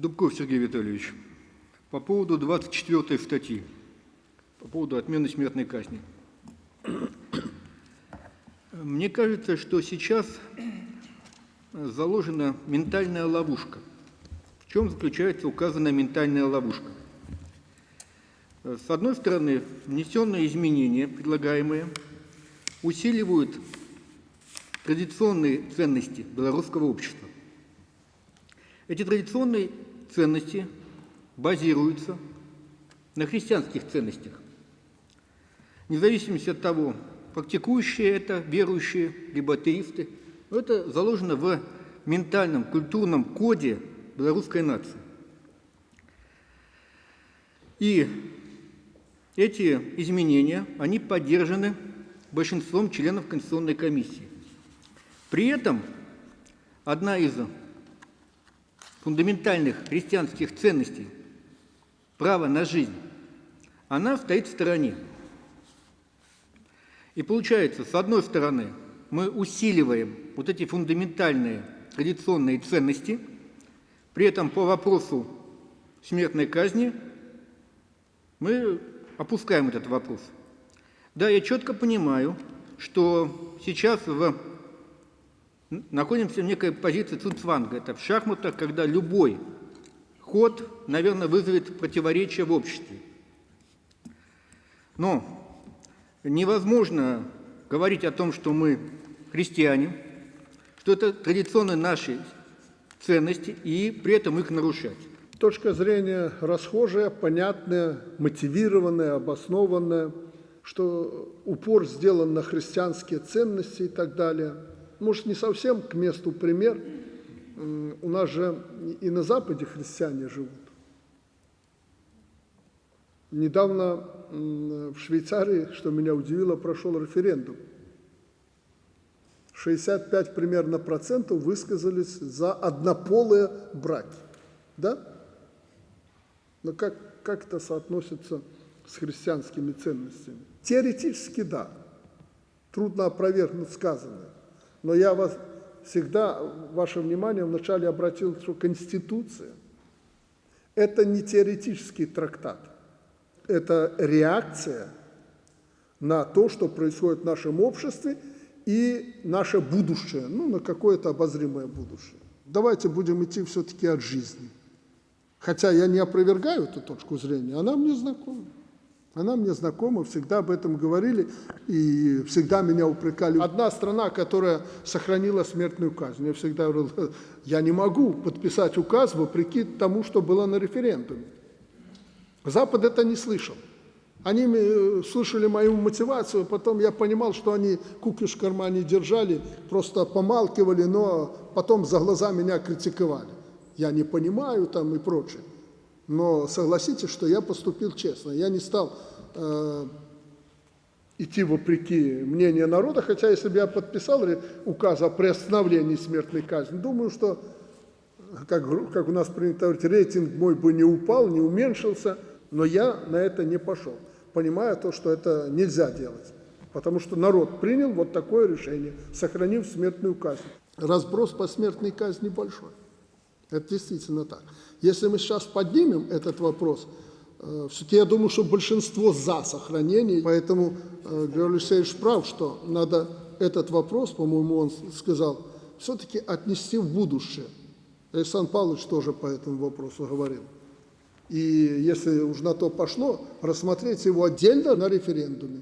Дубков Сергей Витальевич. По поводу 24 статьи, по поводу отмены смертной казни. Мне кажется, что сейчас заложена ментальная ловушка. В чем заключается указанная ментальная ловушка? С одной стороны, внесенные изменения, предлагаемые, усиливают традиционные ценности белорусского общества. Эти традиционные ценности базируются на христианских ценностях. Вне зависимости от того, практикующие это, верующие, либо атеисты, это заложено в ментальном, культурном коде белорусской нации. И эти изменения, они поддержаны большинством членов Конституционной комиссии. При этом одна из фундаментальных христианских ценностей – право на жизнь, она стоит в стороне. И получается, с одной стороны, мы усиливаем вот эти фундаментальные традиционные ценности, при этом по вопросу смертной казни мы опускаем этот вопрос. Да, я четко понимаю, что сейчас в находимся в некой позиции цуцванга. Это в шахматах, когда любой ход, наверное, вызовет противоречие в обществе. Но невозможно говорить о том, что мы христиане, что это традиционные наши ценности, и при этом их нарушать. Точка зрения расхожая, понятная, мотивированная, обоснованная, что упор сделан на христианские ценности и так далее – может, не совсем к месту пример. У нас же и на Западе христиане живут. Недавно в Швейцарии, что меня удивило, прошел референдум. 65 примерно процентов высказались за однополые браки. Да? Но как, как это соотносится с христианскими ценностями? Теоретически да. Трудно опровергнуть сказанное. Но я вас всегда, ваше внимание вначале обратил, что Конституция – это не теоретический трактат, это реакция на то, что происходит в нашем обществе и наше будущее, ну, на какое-то обозримое будущее. Давайте будем идти все-таки от жизни. Хотя я не опровергаю эту точку зрения, она мне знакома. Она мне знакома, всегда об этом говорили и всегда меня упрекали. Одна страна, которая сохранила смертную казнь. Я всегда говорил, я не могу подписать указ вопреки тому, что было на референдуме. Запад это не слышал. Они э, слышали мою мотивацию, потом я понимал, что они кукиш в кармане держали, просто помалкивали, но потом за глаза меня критиковали. Я не понимаю там и прочее. Но согласитесь, что я поступил честно. Я не стал э, идти вопреки мнению народа, хотя если бы я подписал указ о приостановлении смертной казни, думаю, что, как, как у нас принято говорить, рейтинг мой бы не упал, не уменьшился, но я на это не пошел, понимая то, что это нельзя делать. Потому что народ принял вот такое решение, сохранив смертную казнь. Разброс по смертной казни большой. Это действительно так. Если мы сейчас поднимем этот вопрос, э, все-таки я думаю, что большинство за сохранение, поэтому э, Григорий Алексеевич прав, что надо этот вопрос, по-моему, он сказал, все-таки отнести в будущее. Александр Павлович тоже по этому вопросу говорил. И если уж на то пошло, рассмотреть его отдельно на референдуме.